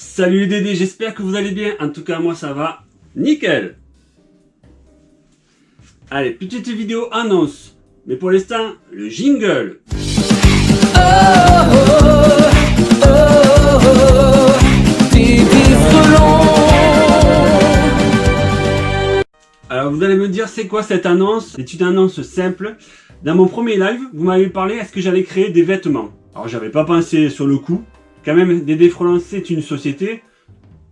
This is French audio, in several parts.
Salut les Dédés, j'espère que vous allez bien. En tout cas, moi ça va nickel. Allez, petite vidéo annonce. Mais pour l'instant, le jingle. Alors vous allez me dire c'est quoi cette annonce? C'est une annonce simple. Dans mon premier live, vous m'avez parlé est-ce que j'allais créer des vêtements? Alors j'avais pas pensé sur le coup. Quand même, Dédé Freelance c'est une société.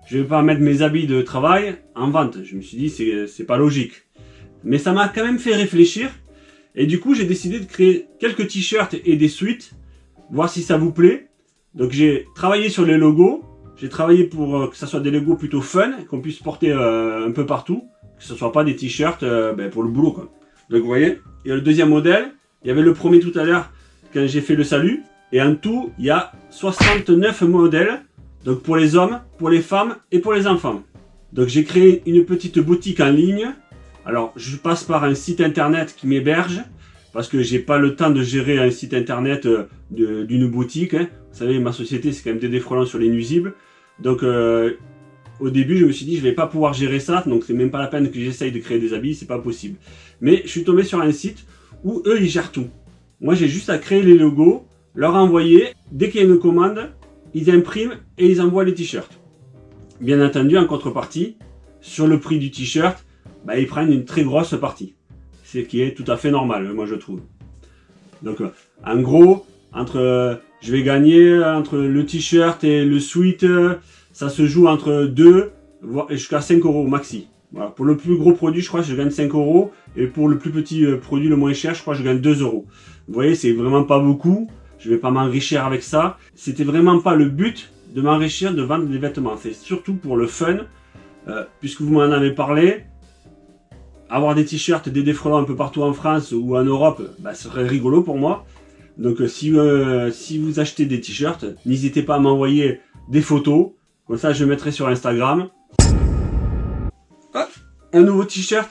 Je vais pas mettre mes habits de travail en vente. Je me suis dit c'est pas logique. Mais ça m'a quand même fait réfléchir. Et du coup j'ai décidé de créer quelques t-shirts et des suites. Voir si ça vous plaît. Donc j'ai travaillé sur les logos. J'ai travaillé pour euh, que ça soit des logos plutôt fun, qu'on puisse porter euh, un peu partout que ce soit pas des t-shirts euh, ben, pour le boulot quoi. Donc vous voyez, il y a le deuxième modèle, il y avait le premier tout à l'heure quand j'ai fait le salut, et en tout il y a 69 modèles, donc pour les hommes, pour les femmes et pour les enfants. Donc j'ai créé une petite boutique en ligne, alors je passe par un site internet qui m'héberge, parce que j'ai pas le temps de gérer un site internet euh, d'une boutique. Hein. Vous savez, ma société c'est quand même des défrolants sur les nuisibles. Donc euh, au début, je me suis dit, je vais pas pouvoir gérer ça, donc c'est même pas la peine que j'essaye de créer des habits, c'est pas possible. Mais je suis tombé sur un site où eux, ils gèrent tout. Moi, j'ai juste à créer les logos, leur envoyer, dès qu'il y a une commande, ils impriment et ils envoient les t-shirts. Bien entendu, en contrepartie, sur le prix du t-shirt, bah, ils prennent une très grosse partie. Ce qui est tout à fait normal, moi je trouve. Donc, euh, en gros, entre, euh, je vais gagner entre le t-shirt et le euh, ça se joue entre 2 jusqu'à 5 euros maxi. Pour le plus gros produit, je crois que je gagne 5 euros. Et pour le plus petit euh, produit, le moins cher, je crois que je gagne 2 euros. Vous voyez, c'est vraiment pas beaucoup. Je vais pas m'enrichir avec ça. C'était vraiment pas le but de m'enrichir de vendre des vêtements. C'est surtout pour le fun. Euh, puisque vous m'en avez parlé, avoir des t-shirts, des défrelants un peu partout en France ou en Europe, bah, ce serait rigolo pour moi. Donc euh, si, si vous achetez des t-shirts, n'hésitez pas à m'envoyer des photos comme ça, je mettrai sur Instagram. Ah, un nouveau t-shirt.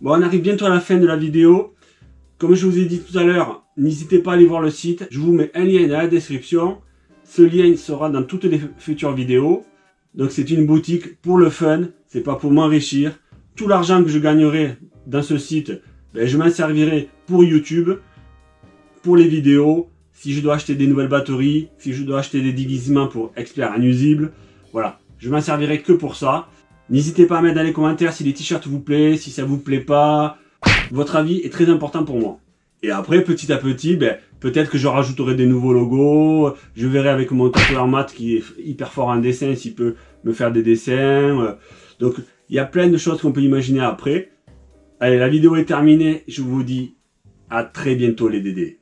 Bon, on arrive bientôt à la fin de la vidéo. Comme je vous ai dit tout à l'heure, n'hésitez pas à aller voir le site. Je vous mets un lien dans la description. Ce lien sera dans toutes les futures vidéos. Donc c'est une boutique pour le fun, c'est pas pour m'enrichir. Tout l'argent que je gagnerai dans ce site, ben, je m'en servirai pour YouTube, pour les vidéos, si je dois acheter des nouvelles batteries, si je dois acheter des déguisements pour experts inusibles, voilà, je m'en servirai que pour ça. N'hésitez pas à mettre dans les commentaires si les t-shirts vous plaisent, si ça vous plaît pas. Votre avis est très important pour moi. Et après, petit à petit, ben, peut-être que je rajouterai des nouveaux logos. Je verrai avec mon tatoueur mat qui est hyper fort en dessin s'il peut me faire des dessins. Donc, il y a plein de choses qu'on peut imaginer après. Allez, la vidéo est terminée. Je vous dis à très bientôt les Dédés.